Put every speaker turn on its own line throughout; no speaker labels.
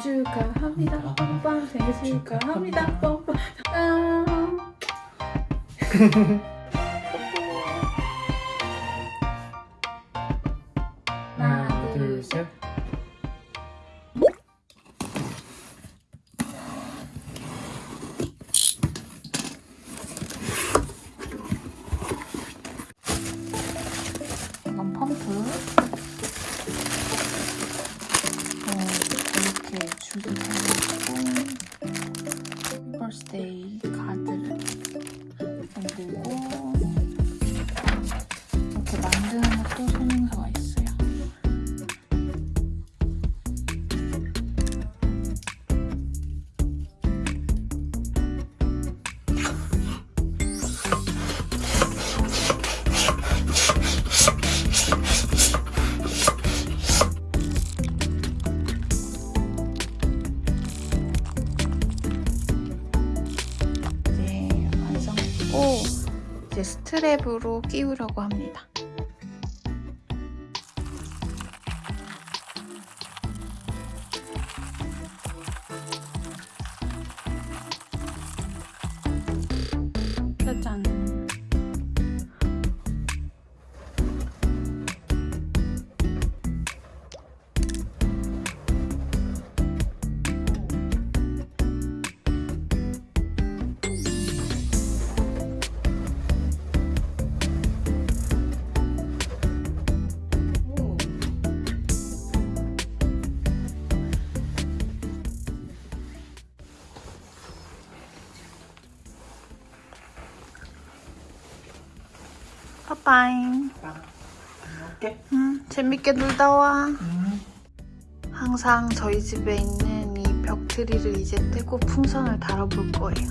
축하합니다. 뻔뻔 생일 축하합니다. 뻔뻔 버 스트랩으로 끼우려고 합니다. 빠빠잉.
먹게.
응, 재밌게 놀다 와. 항상 저희 집에 있는 이 벽트리를 이제 떼고 풍선을 달아볼 거예요.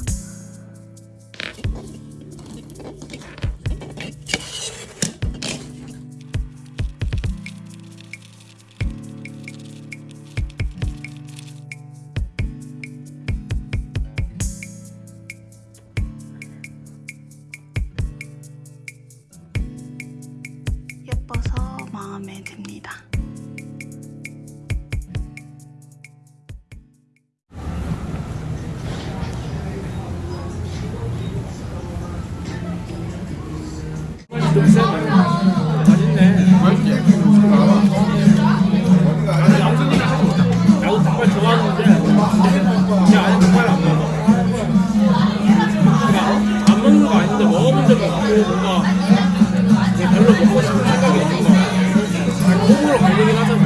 갈리긴 하잖아.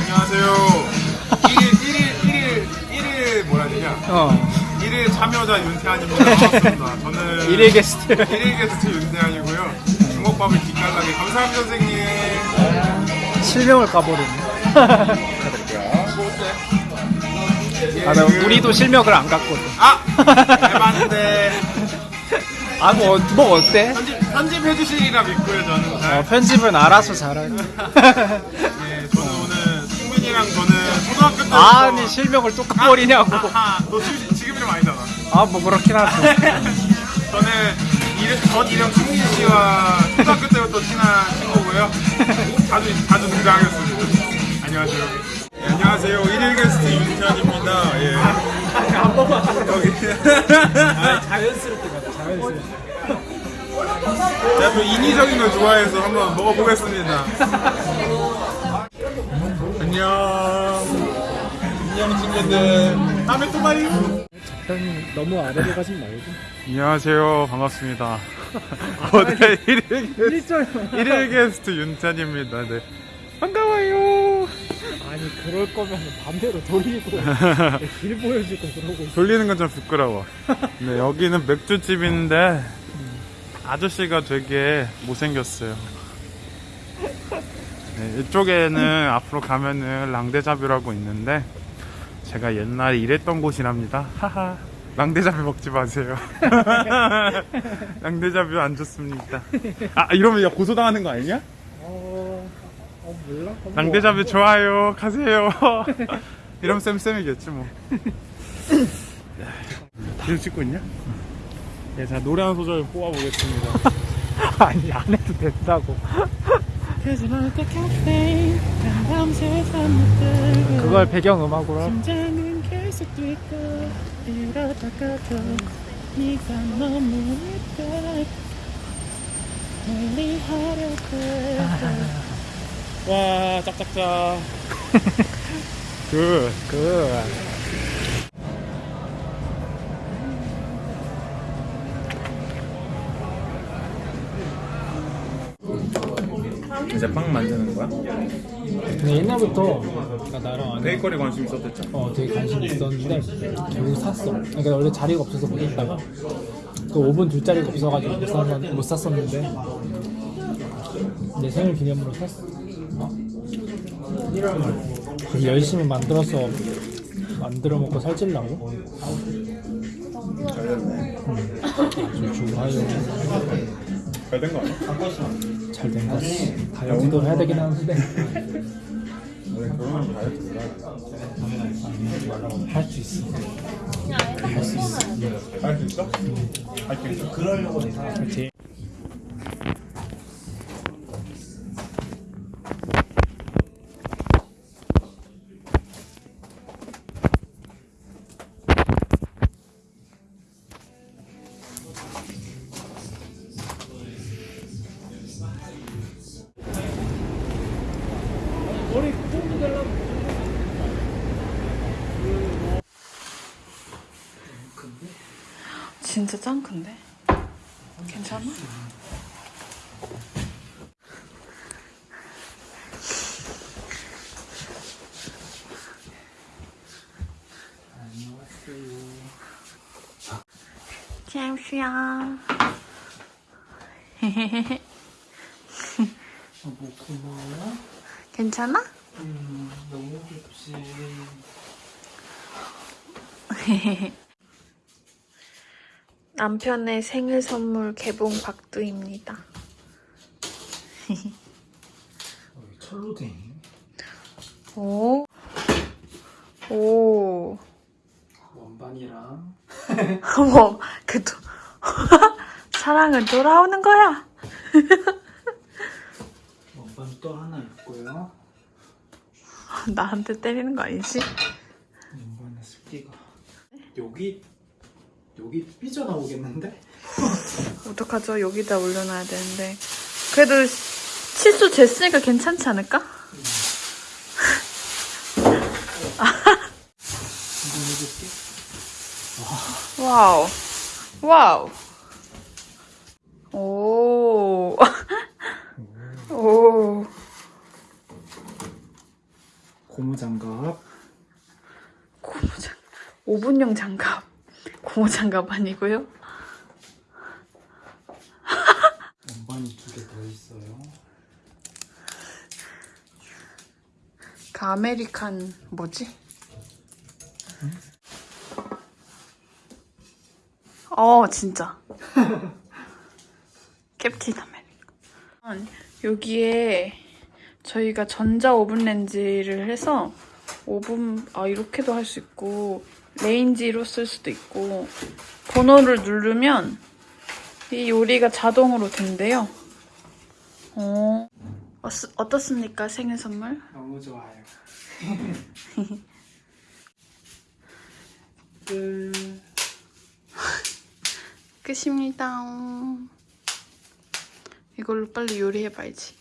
안녕하세요. 1일, 1일, 1일, 1일 뭐라 되냐?
어.
1일 참여자 윤태환입니다. 반갑습니다. 저는
일일 게스트.
1일 게스트 윤태환이고요. 주먹밥을 기깔나게 감사합니다, 선생님.
실명을 까버리네. 아, 나
그-
우리도 실명을 안 깠거든.
아! 대박인데.
아, 뭐, 뭐 어때?
편집, 편집해주시리라 믿고요, 저는. 잘.
어, 편집은 알아서 잘하네.
예, 저는 오늘 승민이랑 저는 초등학교 때부터.
아니, 실명을 또 까버리냐고.
아하, 너 지금, 지금 이름 아니잖아.
아, 뭐 그렇긴 하죠.
저는 이름, 전 이름 승민 씨와 초등학교 때부터 친한 친구고요. 자주 자주 등장하겠습니다. 안녕하세요. 예, 안녕하세요. 1일 게스트 윤태환입니다. 예.
한 번만
여기.
자연스럽게 가자, 자연스럽게.
제가 또 인위적인 걸 좋아해서 한번 먹어보겠습니다. 안녕. 안녕 친구들. 다음에 또 봐요.
편 너무 아래로 가지 말고.
안녕하세요. 반갑습니다. 고대 1일 게스트,
1절.
1일 게스트 윤찬입니다. 네. 반가워요.
아니, 그럴 거면 반대로 돌리고, 길 보여주고 그러고 있어.
돌리는 건 좀 부끄러워. 네, 여기는 맥주집인데 아저씨가 되게 못생겼어요. 네, 이쪽에는 앞으로 가면은 랑데자뷰라고 있는데 제가 옛날에 일했던 곳이랍니다. 하하. 랑데자뷰 먹지 마세요. 랑데자뷰 안 좋습니다. 아 이러면 야 고소당하는 거 아니냐?
어, 어 몰라?
랑데자뷰 좋아요. 가세요. 이러면 쌤쌤이겠지 뭐. 지금 찍고 있냐? 네, 자 노래 한 소절 뽑아보겠습니다.
아니, 안 해도 된다고.
그걸 배경 음악으로
심장 와 짝짝짝
good, good.
이제 빵 만드는 거야?
근데 옛날부터 그러니까 나랑 아는
베이커리 관심 있었댔죠?
어 되게 관심 있었는데 결국 샀어. 그러니까 원래 자리가 없어서 못 샀다가 그 오븐 둘 자리가 없어가지고 못, 샀, 못 샀었는데 내 생일 기념으로 샀어. 어. 그래서 열심히 만들어서 만들어 먹고 살찌려고.
잘됐네
아주 좋아요.
잘된 거 아니야?
잘된 거지. 다이어트도 해야 되긴 하는데
결혼하면 다이어트
할수 있어. 할 수 있어.
할 수 있어? 할 수 있어?
그렇지.
진짜 짱 큰데? 괜찮아? 잠시야.
뭐 고마워.
괜찮아?
음, 너무 좋지.
남편의 생일 선물 개봉 박두입니다.
철로댕.
오. 오.
원반이랑
어머, 그 도... 사랑은 돌아오는 거야.
원반 또 하나 있고요.
나한테 때리는 거 아니지?
원반의 습기가 여기 여기 삐져나오겠는데?
어떡하죠? 여기다 올려놔야 되는데. 그래도 치수 쟀으니까 괜찮지 않을까?
해볼게.
Wow. Wow. 오. 오.
고무장갑.
고무장 오븐용 장갑. 고무 장갑 아니고요.
원반이 두 개 더 있어요.
그 American 뭐지? 어 진짜 Captain American 여기에 저희가 전자 오븐 렌지를 해서 오븐 아 이렇게도 할 수 있고 레인지로 쓸 수도 있고 번호를 누르면 이 요리가 자동으로 된대요. 어 어스, 어떻습니까 생일 선물?
너무 좋아요. 끝.
끝입니다. 이걸로 빨리 요리해봐야지.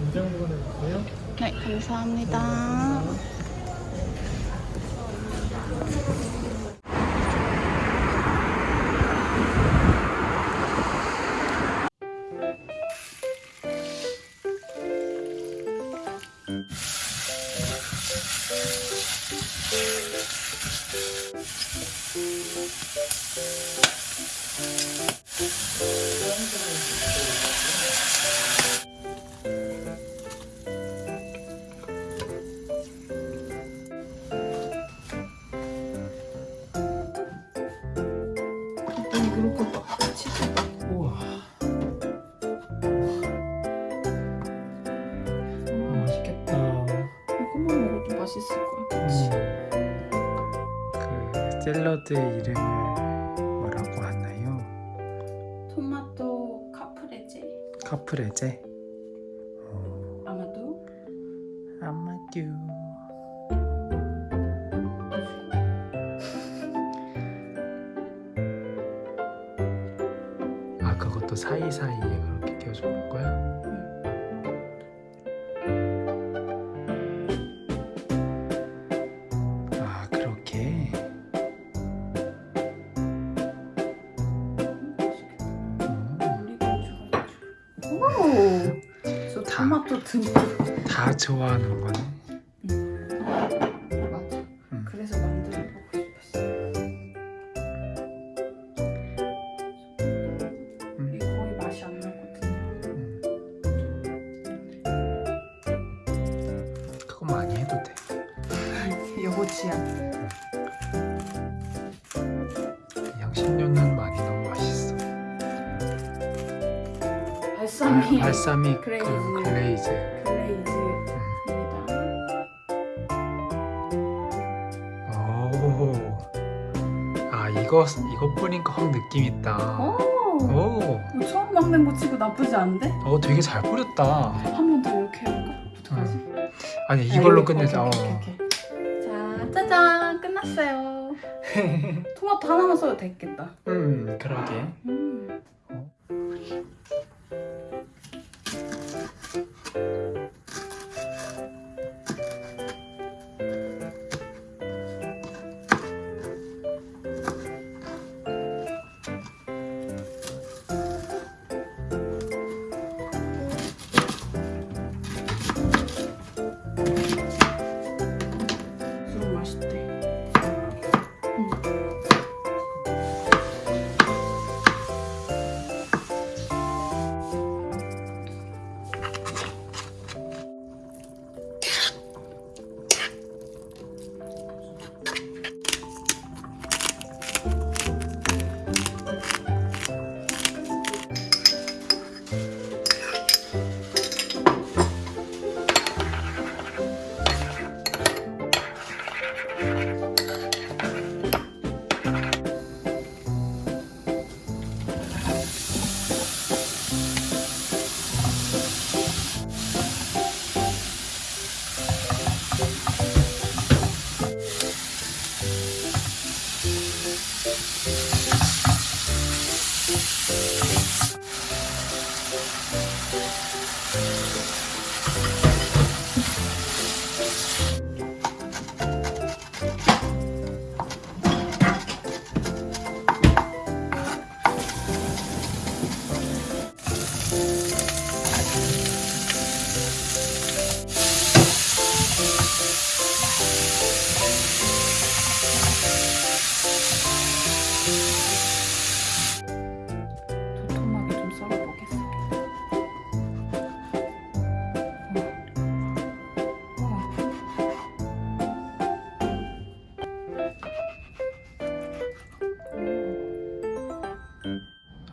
인정부분 해볼게요.
네, 감사합니다. 일단
샐러드의
이름을 뭐라고
하나요? 토마토 카프레제. 카프레제? 어...
아마도?
아마도. 아 그것도 사이사이에
오! 저
다.
토마토 듬뿍
다 좋아하는 거네
balsamic balsamic
glaze.
그 glaze
오. 아 이거 이거 뿌리니까 확 느낌 있다.
오!
오.
처음 만드는 거 치고 나쁘지 않은데?
어 되게 잘 뿌렸다.
한 번 더 이렇게 해볼까? 어떡하지?
아니
아,
이걸로 끝내자.
오케이,
어.
오케이, 오케이. 자, 짜잔! 끝났어요. 토마토 하나만 써도 됐겠다.
음 그러게.
음. 음,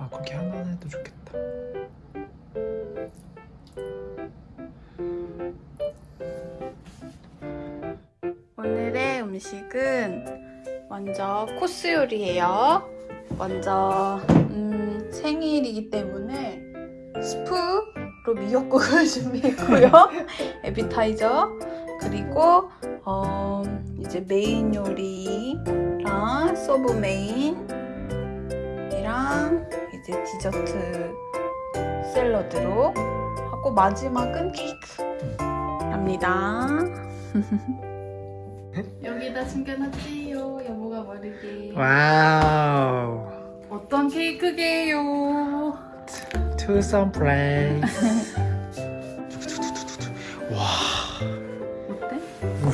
아 그렇게 하나 해도 좋겠다.
오늘의 음식은 먼저 코스 요리예요. 먼저 음, 생일이기 때문에 스프로 미역국을 준비했고요. 에피타이저 그리고 어, 이제 메인 요리랑 서브 메인이랑 이제 디저트 샐러드로 하고 마지막은 케이크랍니다. 여기다 숨겨놨지요 여보가 모르게
와우.
어떤 케이크게요
투썸 플레이스. 와.
어때?
우와.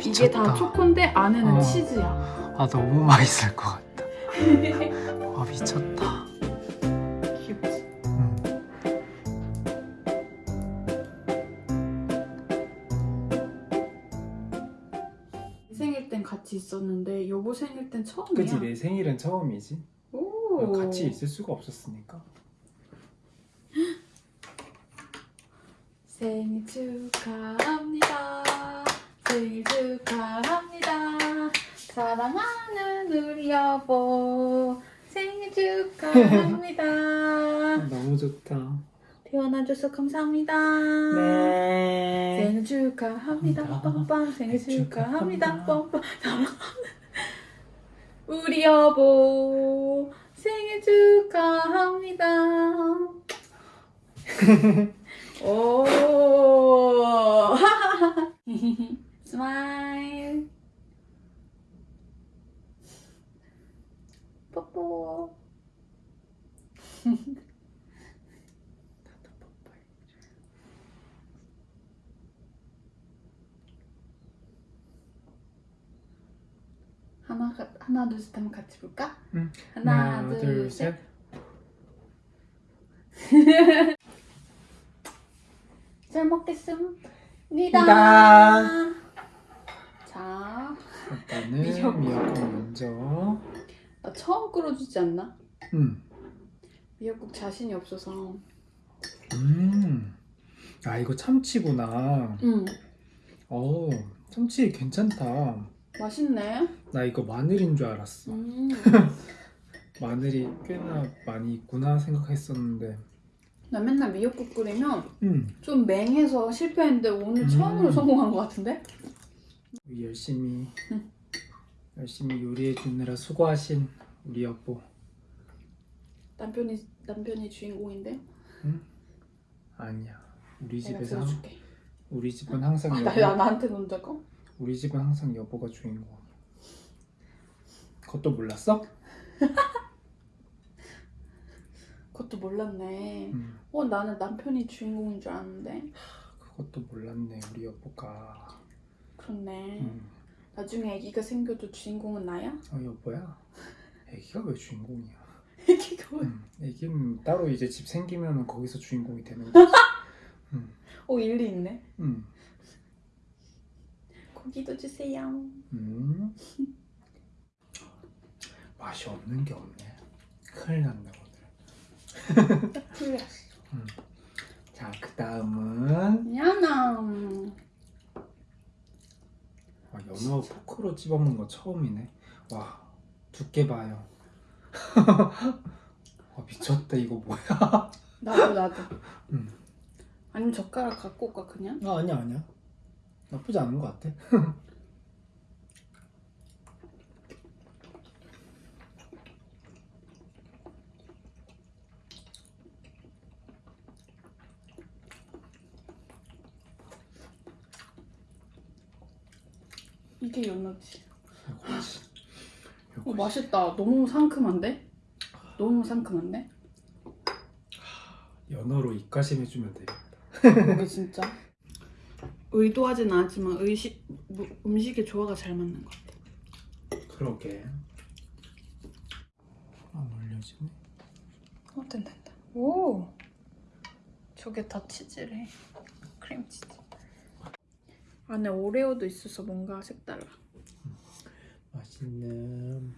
이게 다
미쳤다.
초코인데 안에는
어.
치즈야
아 너무 맛있을 것 같다. 와 미쳤다.
생일 땐 같이 있었는데 여보 생일 땐 처음이야
그치 내 생일은 처음이지.
오.
같이 있을 수가 없었으니까.
생일 축하합니다. 생일 축하합니다. 사랑하는 우리 여보. 생일 축하합니다.
너무 좋다.
태어나줘서 감사합니다.
네.
생일 축하합니다. 빰빰 생일 축하합니다. 빰빰 우리 여보 생일 축하합니다. 오 스마일 뽀뽀 하나 하나 둘셋 하면 같이 볼까?
응.
하나, 둘, 셋. 잘 먹겠습니다.
니다.
자,
일단은
미역국.
미역국 먼저.
나 처음 끓여주지 않나?
음.
미역국 자신이 없어서.
음. 아 이거 참치구나.
응,
어 참치 괜찮다.
맛있네.
나 이거 마늘인 줄 알았어.
음,
마늘이 꽤나 많이 있구나 생각했었는데.
나 맨날 미역국 끓이면
음.
좀 맹해서 실패했는데 오늘
음.
처음으로 성공한 것 같은데?
열심히
응.
열심히 요리해 주느라 수고하신 우리 여보.
남편이 남편이 주인공인데
아니야. 우리 집에서. 우리 집은 항상
아, 나,
여보.
나 나한테 논다고?
우리 집은 항상 여보가 주인공. 그것도 몰랐어?
그것도 몰랐네.
음.
어 나는 남편이 주인공인 줄 알았는데.
그것도 몰랐네 우리 여보가.
그렇네.
음.
나중에 아기가 생겨도 주인공은 나야?
어 여보야. 애기가 왜 주인공이야?
아기가 왜?
음. 애기는 따로 이제 집 생기면 거기서 주인공이 되는 거지.
어 일리 있네.
음.
고기도 주세요.
음. 맛이 없는 게 없네. 큰일 났네 오늘.
풀렸어.
자, 그 다음은
미안아.
아, 연어 포크로 찝어먹는 거 처음이네. 와, 두께 봐요. 아, 미쳤다 이거 뭐야?
나도 나도.
음.
아니면 젓가락 갖고 올까 그냥?
아, 아니야 아니야. 나쁘지 않은 것 같아.
이게
연어지.
어 맛있다. 너무 상큼한데? 너무 상큼한데?
연어로 입가심 해주면 되겠다.
이게 진짜. 의도하진 않았지만 의식 무- 음식의 조화가 잘 맞는 것 같아.
그러게. 안 올려지네.
어 된다 된다. 오. 저게 다 치즈래. 크림 치즈. 안에 오레오도 있어서 뭔가 색달라.
맛있는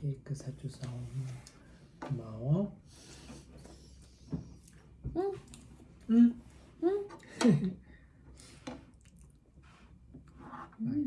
케이크 사줘서 고마워.
응.
응.
응.
응.